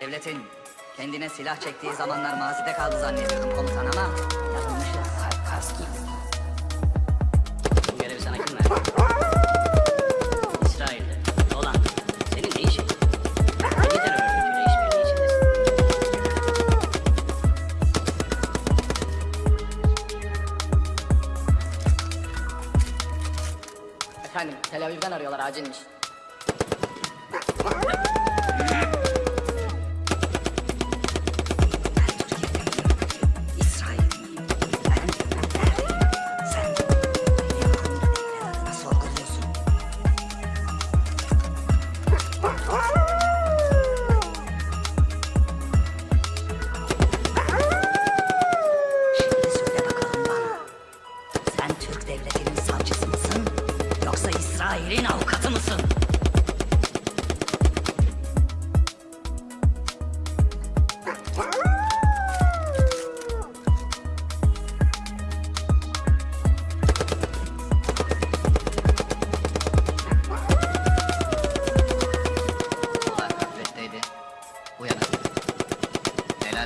Devletin kendine silah çektiği zamanlar mazide kaldı zannediyordum komutan ama yanılmışız. Kaski. Bu görevi sana kim verdi? İsrail'de. Olan. Senin ne işin? Hangi terör örgütüyle işbirliği içindesin? Efendim Tel Aviv'den arıyorlar acilmiş.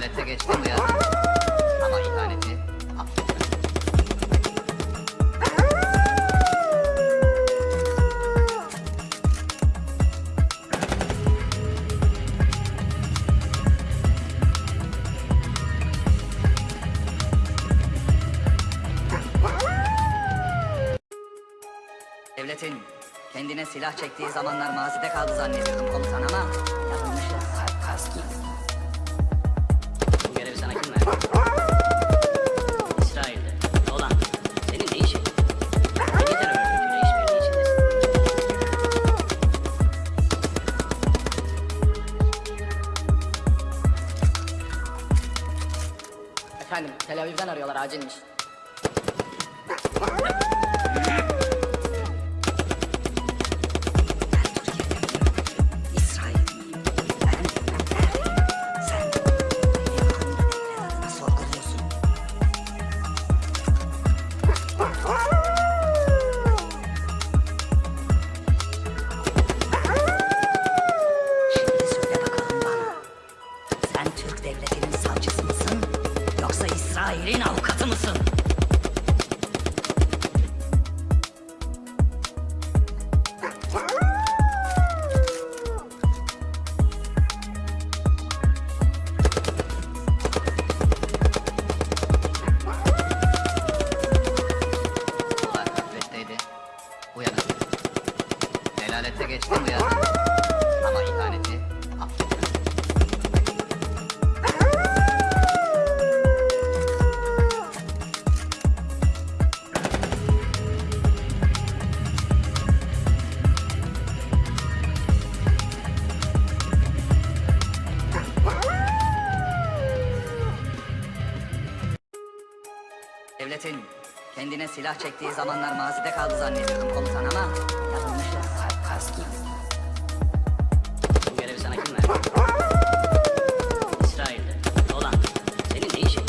Delalette geçti uyanık. Ama ihaneti. Devletin kendine silah çektiği zamanlar mazide kaldı zannediyordum komutan ama yanılmışız. Efendim Tel Aviv'den arıyorlar acilmiş. İsrail'in avukatı mısın? Devletin kendine silah çektiği zamanlar mazide kaldı zannediyordum komutan ama yanılmışız. Kaski. Bu görevi sana kim verdi? İsrail'de. Olan. Senin ne işin?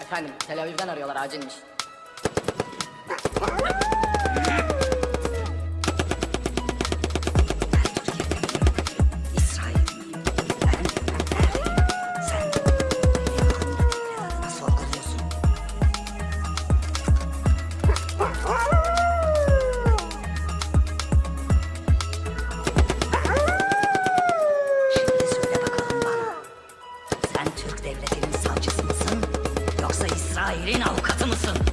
Efendim Tel Aviv'den arıyorlar acilmiş. Avukatı mısın?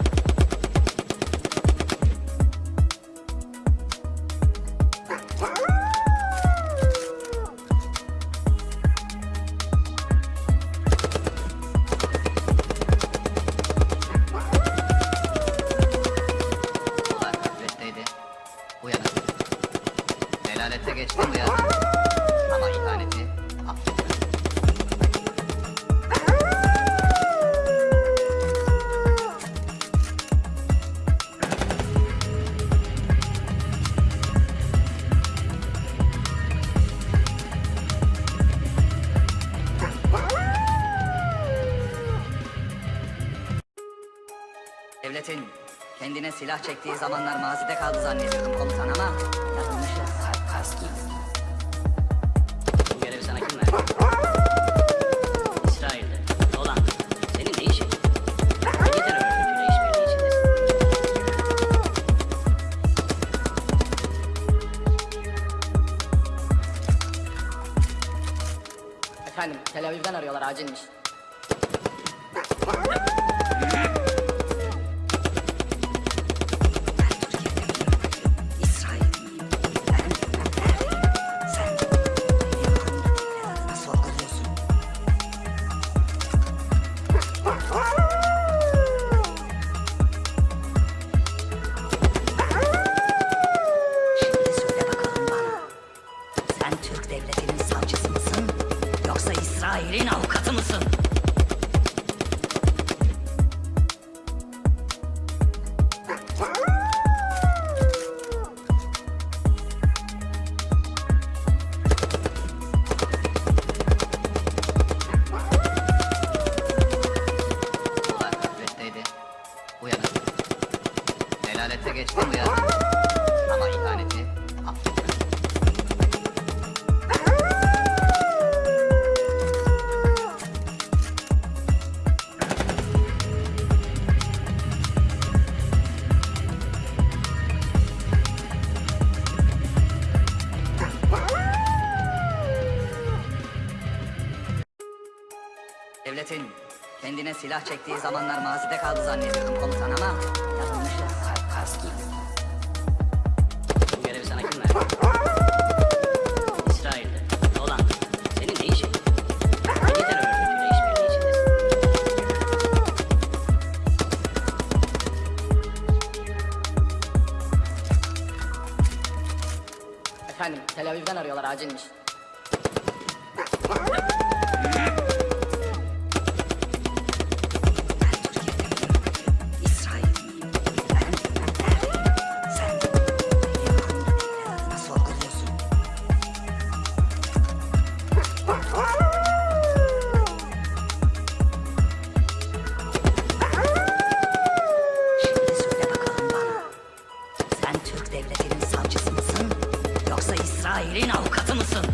Devletin kendine silah çektiği zamanlar mazide kaldı zannediyordum komutan ama yanılmışız. Bu görevi sana kim verdi? İsrail'de. Dolan. Senin ne işin? Hangi terör örgütüyle işbirliği içindesin? Efendim, Tel Aviv'den arıyorlar acilmiş. Helalette geçti uyanır. Ama ihaneti. Devletin kendine silah çektiği zamanlar mazide kaldı zannediyordum komutan ama Efendim, Tel Aviv'den arıyorlar acilmiş. Sen Türk devletinin savcısı mısın? İsrail'in avukatı mısın?